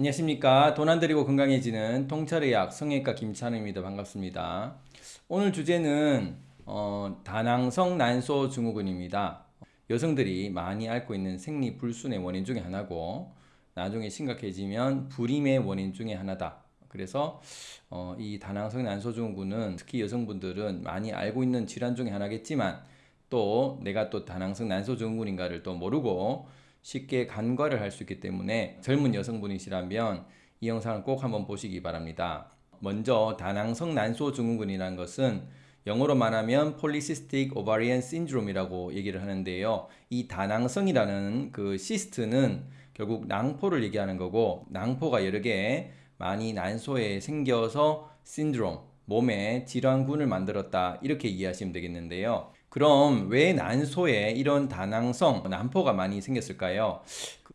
안녕하십니까. 돈안 들이고 건강해지는 통찰의학 성형외과 김찬우입니다. 반갑습니다. 오늘 주제는 어, 다낭성 난소 증후군입니다. 여성들이 많이 앓고 있는 생리 불순의 원인 중에 하나고 나중에 심각해지면 불임의 원인 중에 하나다. 그래서 어, 이 다낭성 난소 증후군은 특히 여성분들은 많이 알고 있는 질환 중에 하나겠지만 또 내가 또 다낭성 난소 증후군인가를 또 모르고 쉽게 간과를 할 수 있기 때문에 젊은 여성분이시라면 이 영상을 꼭 한번 보시기 바랍니다. 먼저 다낭성 난소 증후군이라는 것은 영어로 말하면 polycystic ovarian syndrome이라고 얘기를 하는데요. 이 다낭성이라는 그 cyst는 결국 낭포를 얘기하는 거고 낭포가 여러 개 많이 난소에 생겨서 신드롬, 몸에 질환군을 만들었다 이렇게 이해하시면 되겠는데요. 그럼 왜 난소에 이런 다낭성, 난포가 많이 생겼을까요?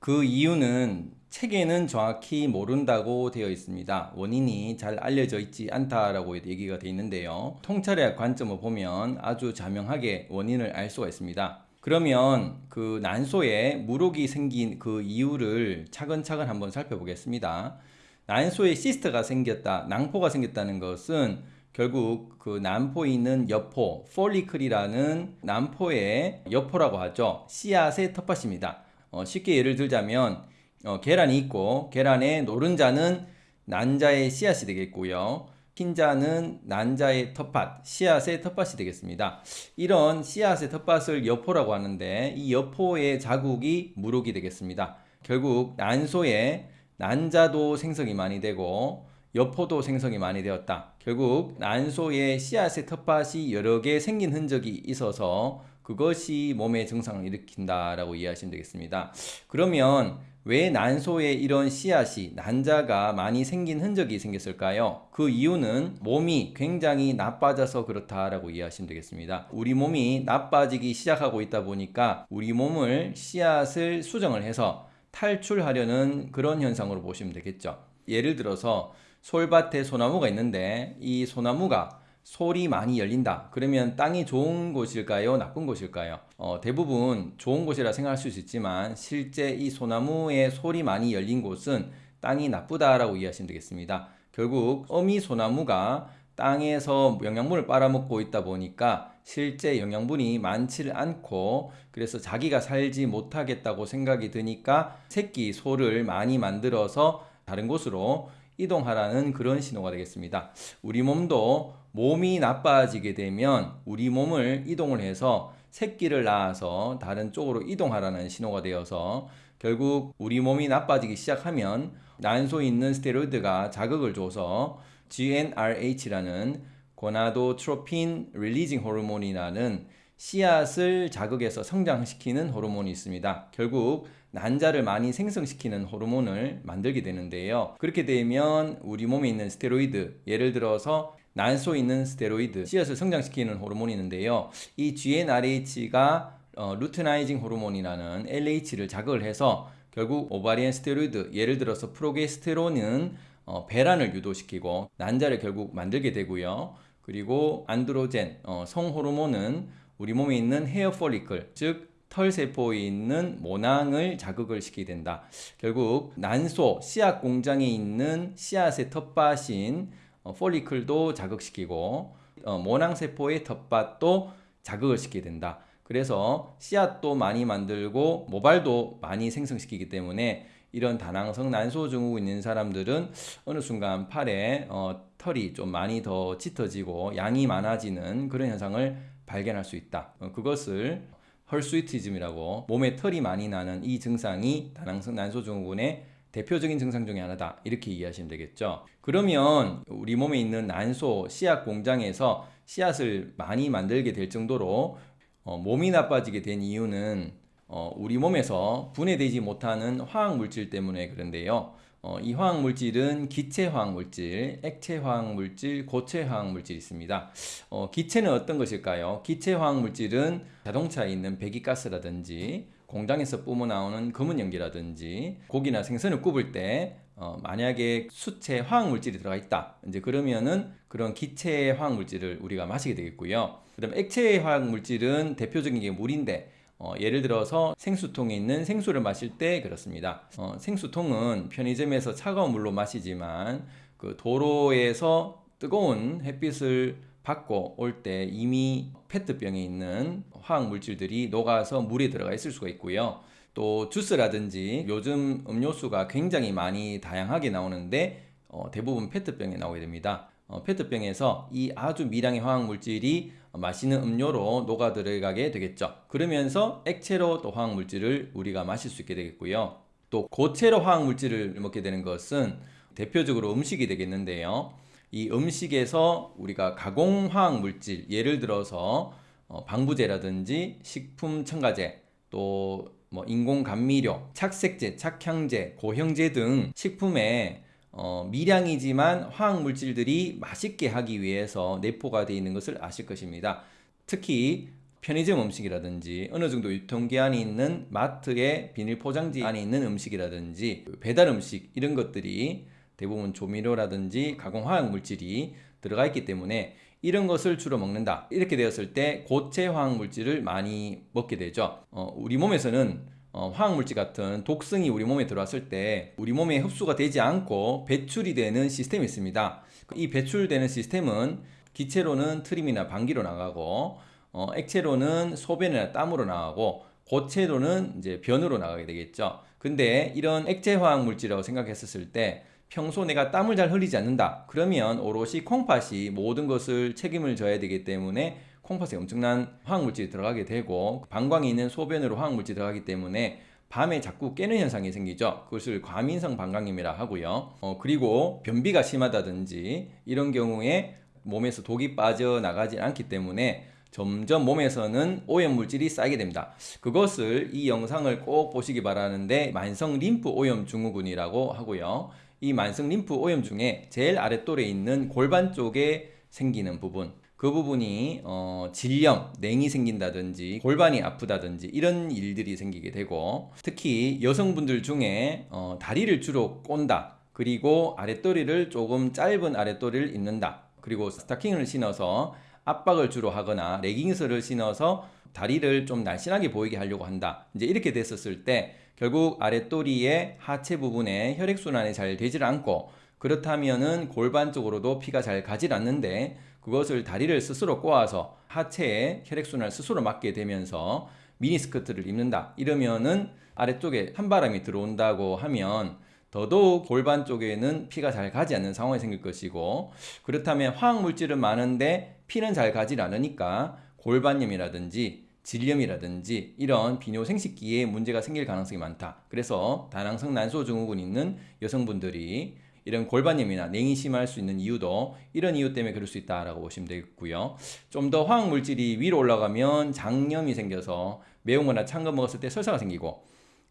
그 이유는 책에는 정확히 모른다고 되어 있습니다. 원인이 잘 알려져 있지 않다라고 얘기가 되어 있는데요. 통찰의 관점을 보면 아주 자명하게 원인을 알 수가 있습니다. 그러면 그 난소에 물혹이 생긴 그 이유를 차근차근 한번 살펴보겠습니다. 난소에 cyst가 생겼다, 낭포가 생겼다는 것은 결국 그 난포에 있는 여포, follicle이라는 난포의 여포라고 하죠. 씨앗의 텃밭입니다. 어, 쉽게 예를 들자면 어, 계란이 있고 계란의 노른자는 난자의 씨앗이 되겠고요. 흰자는 난자의 텃밭, 씨앗의 텃밭이 되겠습니다. 이런 씨앗의 텃밭을 여포라고 하는데 이 여포의 자국이 무록이 되겠습니다. 결국 난소에 난자도 생성이 많이 되고 여포도 생성이 많이 되었다. 결국 난소에 씨앗의 텃밭이 여러 개 생긴 흔적이 있어서 그것이 몸의 증상을 일으킨다라고 이해하시면 되겠습니다. 그러면 왜 난소에 이런 씨앗이 난자가 많이 생긴 흔적이 생겼을까요? 그 이유는 몸이 굉장히 나빠져서 그렇다라고 이해하시면 되겠습니다. 우리 몸이 나빠지기 시작하고 있다 보니까 우리 몸을 씨앗을 수정을 해서 탈출하려는 그런 현상으로 보시면 되겠죠. 예를 들어서 솔밭에 소나무가 있는데 이 소나무가 솔이 많이 열린다. 그러면 땅이 좋은 곳일까요? 나쁜 곳일까요? 어, 대부분 좋은 곳이라 생각할 수 있지만 실제 이 소나무의 솔이 많이 열린 곳은 땅이 나쁘다 라고 이해하시면 되겠습니다. 결국 어미 소나무가 땅에서 영양분을 빨아먹고 있다 보니까 실제 영양분이 많지를 않고 그래서 자기가 살지 못하겠다고 생각이 드니까 새끼 소를 많이 만들어서 다른 곳으로 이동하라는 그런 신호가 되겠습니다. 우리 몸도 몸이 나빠지게 되면 우리 몸을 이동을 해서 새끼를 낳아서 다른 쪽으로 이동하라는 신호가 되어서 결국 우리 몸이 나빠지기 시작하면 난소에 있는 스테로이드가 자극을 줘서 GnRH라는 고나도트로핀 릴리징 호르몬이라는 씨앗을 자극해서 성장시키는 호르몬이 있습니다. 결국 난자를 많이 생성시키는 호르몬을 만들게 되는데요. 그렇게 되면 우리 몸에 있는 스테로이드, 예를 들어서 난소에 있는 스테로이드, 씨앗을 성장시키는 호르몬이 있는데요. 이 GnRH가 어, luteinizing 호르몬이라는 LH를 자극을 해서 결국 ovarian 스테로이드, 예를 들어서 프로게스테론은 어, 배란을 유도시키고 난자를 결국 만들게 되고요. 그리고 androgen, 어, 성호르몬은 우리 몸에 있는 hair follicle, 즉 털세포에 있는 모낭을 자극을 시키게 된다. 결국 난소, 씨앗 공장에 있는 씨앗의 텃밭인 어, 폴리클도 자극시키고 어, 모낭세포의 텃밭도 자극을 시키게 된다. 그래서 씨앗도 많이 만들고 모발도 많이 생성시키기 때문에 이런 다낭성 난소 증후군 있는 사람들은 어느 순간 팔에 어, 털이 좀 많이 더 짙어지고 양이 많아지는 그런 현상을 발견할 수 있다. 어, 그것을 헐스위티즘이라고 몸에 털이 많이 나는 이 증상이 다낭성 난소증후군의 대표적인 증상 중에 하나다. 이렇게 이해하시면 되겠죠? 그러면 우리 몸에 있는 난소 씨앗 공장에서 씨앗을 많이 만들게 될 정도로 어, 몸이 나빠지게 된 이유는 어, 우리 몸에서 분해되지 못하는 화학 물질 때문에 그런데요 어, 이 화학 물질은 기체 화학 물질, 액체 화학 물질, 고체 화학 물질이 있습니다. 어, 기체는 어떤 것일까요? 기체 화학 물질은 자동차에 있는 배기가스라든지 공장에서 뿜어 나오는 검은 연기라든지 고기나 생선을 굽을 때 어, 만약에 수체 화학 물질이 들어가 있다 이제 그러면은 그런 기체 화학 물질을 우리가 마시게 되겠고요 그 다음 액체 화학 물질은 대표적인 게 물인데 어, 예를 들어서 생수통에 있는 생수를 마실 때 그렇습니다. 어, 생수통은 편의점에서 차가운 물로 마시지만 그 도로에서 뜨거운 햇빛을 받고 올 때 이미 페트병에 있는 화학 물질들이 녹아서 물에 들어가 있을 수가 있고요. 또 주스라든지 요즘 음료수가 굉장히 많이 다양하게 나오는데 어, 대부분 페트병에 나오게 됩니다. 어, 페트병에서 이 아주 미량의 화학 물질이 마시는 음료로 녹아 들어가게 되겠죠. 그러면서 액체로 또 화학 물질을 우리가 마실 수 있게 되겠고요. 또 고체로 화학 물질을 먹게 되는 것은 대표적으로 음식이 되겠는데요. 이 음식에서 우리가 가공 화학 물질, 예를 들어서 어, 방부제라든지 식품 첨가제, 또 뭐 인공 감미료, 착색제, 착향제, 고형제 등 식품에 어, 미량이지만 화학 물질들이 맛있게 하기 위해서 내포가 되어 있는 것을 아실 것입니다. 특히 편의점 음식이라든지 어느 정도 유통기한이 있는 마트의 비닐 포장지 안에 있는 음식이라든지 배달 음식 이런 것들이 대부분 조미료라든지 가공 화학 물질이 들어가 있기 때문에 이런 것을 주로 먹는다. 이렇게 되었을 때 고체 화학 물질을 많이 먹게 되죠. 어, 우리 몸에서는 어, 화학물질 같은 독성이 우리 몸에 들어왔을 때 우리 몸에 흡수가 되지 않고 배출이 되는 시스템이 있습니다. 이 배출되는 시스템은 기체로는 트림이나 방귀로 나가고 어, 액체로는 소변이나 땀으로 나가고 고체로는 이제 변으로 나가게 되겠죠. 근데 이런 액체 화학 물질이라고 생각했었을 때 평소 내가 땀을 잘 흘리지 않는다. 그러면 오롯이 콩팥이 모든 것을 책임을 져야 되기 때문에 콩팥에 엄청난 화학물질이 들어가게 되고 방광에 있는 소변으로 화학물질이 들어가기 때문에 밤에 자꾸 깨는 현상이 생기죠. 그것을 과민성 방광염이라 하고요. 어, 그리고 변비가 심하다든지 이런 경우에 몸에서 독이 빠져나가지 않기 때문에 점점 몸에서는 오염물질이 쌓이게 됩니다. 그것을 이 영상을 꼭 보시기 바라는데 만성 림프 오염 증후군이라고 하고요. 이 만성 림프 오염 중에 제일 아랫돌에 있는 골반 쪽에 생기는 부분 그 부분이 어, 질염, 냉이 생긴다든지 골반이 아프다든지 이런 일들이 생기게 되고 특히 여성분들 중에 어, 다리를 주로 꼰다 그리고 아랫도리를 조금 짧은 아랫도리를 입는다 그리고 스타킹을 신어서 압박을 주로 하거나 레깅스를 신어서 다리를 좀 날씬하게 보이게 하려고 한다 이제 이렇게 됐었을 때 결국 아랫도리의 하체 부분에 혈액순환이 잘 되질 않고 그렇다면은 골반 쪽으로도 피가 잘 가질 않는데 그것을 다리를 스스로 꼬아서 하체에 혈액순환을 스스로 막게 되면서 미니스커트를 입는다. 이러면은 아래쪽에 찬바람이 들어온다고 하면 더더욱 골반 쪽에는 피가 잘 가지 않는 상황이 생길 것이고 그렇다면 화학 물질은 많은데 피는 잘 가지 않으니까 골반염이라든지 질염이라든지 이런 비뇨생식기에 문제가 생길 가능성이 많다. 그래서 다낭성 난소 증후군 있는 여성분들이 이런 골반염이나 냉이 심할 수 있는 이유도 이런 이유 때문에 그럴 수 있다라고 보시면 되겠고요. 좀 더 화학 물질이 위로 올라가면 장염이 생겨서 매운 거나 찬 거 먹었을 때 설사가 생기고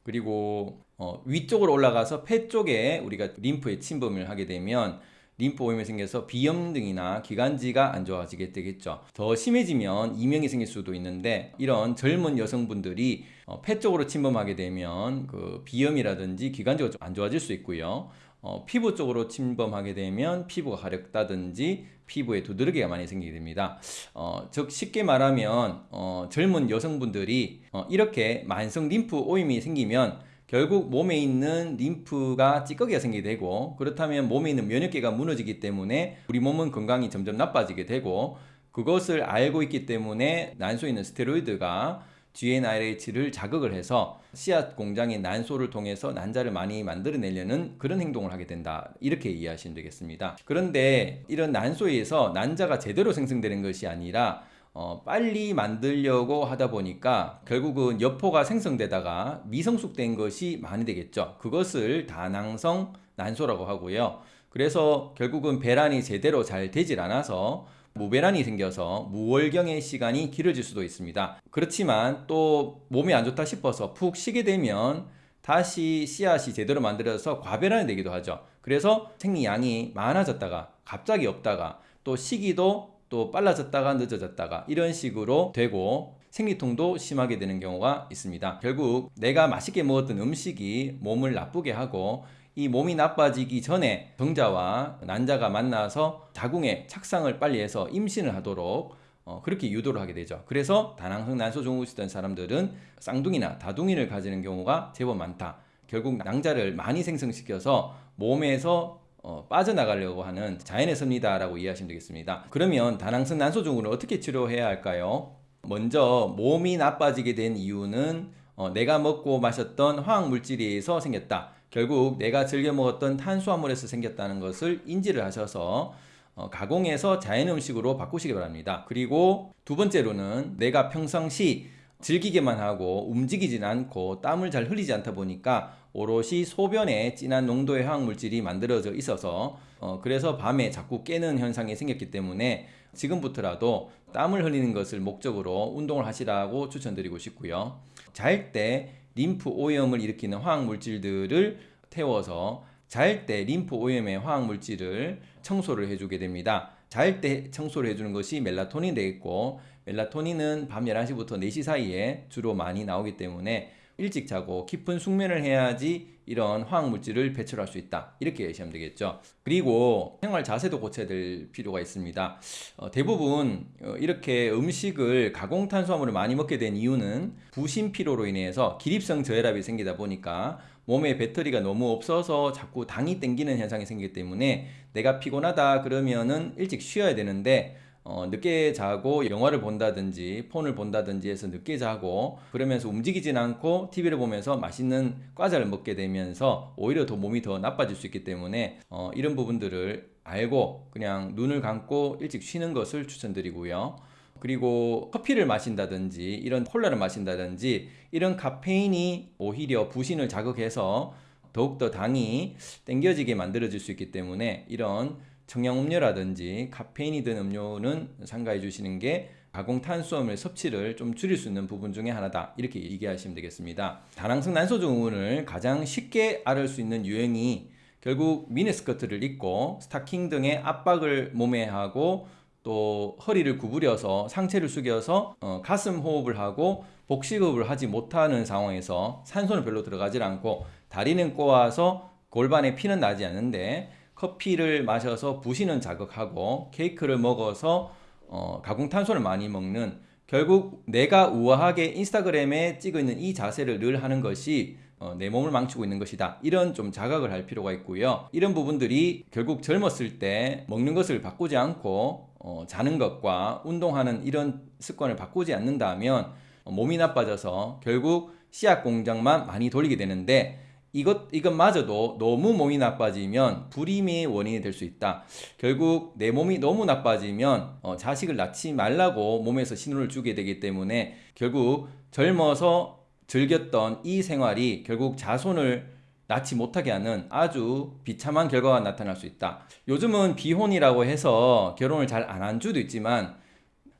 그리고 어, 위쪽으로 올라가서 폐 쪽에 우리가 림프에 침범을 하게 되면 림프 오염이 생겨서 비염 등이나 기관지가 안 좋아지게 되겠죠. 더 심해지면 이명이 생길 수도 있는데 이런 젊은 여성분들이 어, 폐 쪽으로 침범하게 되면 그 비염이라든지 기관지가 좀 안 좋아질 수 있고요. 어, 피부 쪽으로 침범하게 되면 피부가 가렵다든지 피부에 두드러기가 많이 생기게 됩니다. 어, 즉 쉽게 말하면 어, 젊은 여성분들이 어, 이렇게 만성 림프 오임이 생기면 결국 몸에 있는 림프가 찌꺼기가 생기게 되고 그렇다면 몸에 있는 면역계가 무너지기 때문에 우리 몸은 건강이 점점 나빠지게 되고 그것을 알고 있기 때문에 난소에 있는 스테로이드가 GnRH를 자극을 해서 씨앗 공장의 난소를 통해서 난자를 많이 만들어내려는 그런 행동을 하게 된다. 이렇게 이해하시면 되겠습니다. 그런데 이런 난소에서 난자가 제대로 생성되는 것이 아니라 어, 빨리 만들려고 하다 보니까 결국은 여포가 생성되다가 미성숙된 것이 많이 되겠죠. 그것을 다낭성 난소라고 하고요. 그래서 결국은 배란이 제대로 잘 되질 않아서 무배란이 생겨서 무월경의 시간이 길어질 수도 있습니다. 그렇지만 또 몸이 안 좋다 싶어서 푹 쉬게 되면 다시 씨앗이 제대로 만들어서 과배란이 되기도 하죠. 그래서 생리양이 많아졌다가 갑자기 없다가 또 시기도 또 빨라졌다가 늦어졌다가 이런 식으로 되고 생리통도 심하게 되는 경우가 있습니다. 결국 내가 맛있게 먹었던 음식이 몸을 나쁘게 하고 이 몸이 나빠지기 전에 정자와 난자가 만나서 자궁에 착상을 빨리 해서 임신을 하도록 어, 그렇게 유도를 하게 되죠. 그래서 다낭성 난소종을 쓰던 사람들은 쌍둥이나 다둥이를 가지는 경우가 제법 많다. 결국 낭자를 많이 생성시켜서 몸에서 어, 빠져나가려고 하는 자연의 섭리다라고 이해하시면 되겠습니다. 그러면 다낭성 난소종을 어떻게 치료해야 할까요? 먼저 몸이 나빠지게 된 이유는 어, 내가 먹고 마셨던 화학 물질에 의해서 생겼다. 결국 내가 즐겨 먹었던 탄수화물에서 생겼다는 것을 인지를 하셔서 어, 가공해서 자연 음식으로 바꾸시기 바랍니다. 그리고 두 번째로는 내가 평상시 즐기게만 하고 움직이진 않고 땀을 잘 흘리지 않다 보니까 오롯이 소변에 진한 농도의 화학 물질이 만들어져 있어서 어, 그래서 밤에 자꾸 깨는 현상이 생겼기 때문에 지금부터라도 땀을 흘리는 것을 목적으로 운동을 하시라고 추천드리고 싶고요. 잘 때 림프 오염을 일으키는 화학 물질들을 태워서 잘 때 림프 오염의 화학 물질을 청소를 해주게 됩니다. 잘 때 청소를 해주는 것이 멜라토닌 되겠고 멜라토닌은 밤 11시부터 4시 사이에 주로 많이 나오기 때문에 일찍 자고 깊은 숙면을 해야지 이런 화학 물질을 배출할 수 있다. 이렇게 예시하면 되겠죠. 그리고 생활 자세도 고쳐야 될 필요가 있습니다. 어, 대부분 어, 이렇게 음식을 가공 탄수화물을 많이 먹게 된 이유는 부신 피로로 인해서 기립성 저혈압이 생기다 보니까 몸에 배터리가 너무 없어서 자꾸 당이 땡기는 현상이 생기기 때문에 내가 피곤하다 그러면은 일찍 쉬어야 되는데 어, 늦게 자고 영화를 본다든지 폰을 본다든지 해서 늦게 자고 그러면서 움직이진 않고 TV를 보면서 맛있는 과자를 먹게 되면서 오히려 더 몸이 더 나빠질 수 있기 때문에 어, 이런 부분들을 알고 그냥 눈을 감고 일찍 쉬는 것을 추천드리고요. 그리고 커피를 마신다든지 이런 콜라를 마신다든지 이런 카페인이 오히려 부신을 자극해서 더욱더 당이 땡겨지게 만들어질 수 있기 때문에 이런 청량음료라든지 카페인이 든 음료는 삼가해 주시는 게 가공 탄수화물 섭취를 좀 줄일 수 있는 부분 중에 하나다 이렇게 얘기하시면 되겠습니다. 다낭성 난소증후군을 가장 쉽게 앓을 수 있는 유행이 결국 미니스커트를 입고 스타킹 등의 압박을 몸에 하고 또 허리를 구부려서 상체를 숙여서 어, 가슴 호흡을 하고 복식호흡을 하지 못하는 상황에서 산소는 별로 들어가질 않고 다리는 꼬아서 골반에 피는 나지 않는데 커피를 마셔서 부시는 자극하고 케이크를 먹어서 어, 가공 탄수를 많이 먹는 결국 내가 우아하게 인스타그램에 찍어 있는 이 자세를 늘 하는 것이 어, 내 몸을 망치고 있는 것이다. 이런 좀 자각을 할 필요가 있고요. 이런 부분들이 결국 젊었을 때 먹는 것을 바꾸지 않고 어, 자는 것과 운동하는 이런 습관을 바꾸지 않는다면 어, 몸이 나빠져서 결국 씨앗 공장만 많이 돌리게 되는데 이것 이것마저도 너무 몸이 나빠지면 불임의 원인이 될 수 있다. 결국 내 몸이 너무 나빠지면 어, 자식을 낳지 말라고 몸에서 신호를 주게 되기 때문에 결국 젊어서 즐겼던 이 생활이 결국 자손을 낳지 못하게 하는 아주 비참한 결과가 나타날 수 있다. 요즘은 비혼이라고 해서 결혼을 잘 안 한 주도 있지만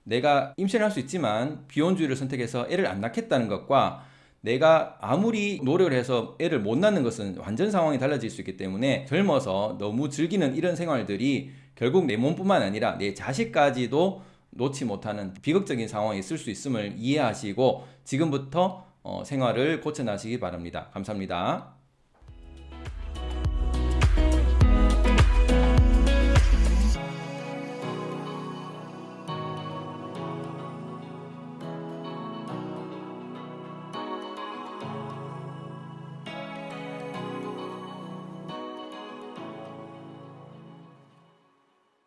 내가 임신할 수 있지만 비혼주의를 선택해서 애를 안 낳겠다는 것과 내가 아무리 노력을 해서 애를 못 낳는 것은 완전 상황이 달라질 수 있기 때문에 젊어서 너무 즐기는 이런 생활들이 결국 내 몸뿐만 아니라 내 자식까지도 놓지 못하는 비극적인 상황이 있을 수 있음을 이해하시고 지금부터 어, 생활을 고쳐나시기 바랍니다. 감사합니다.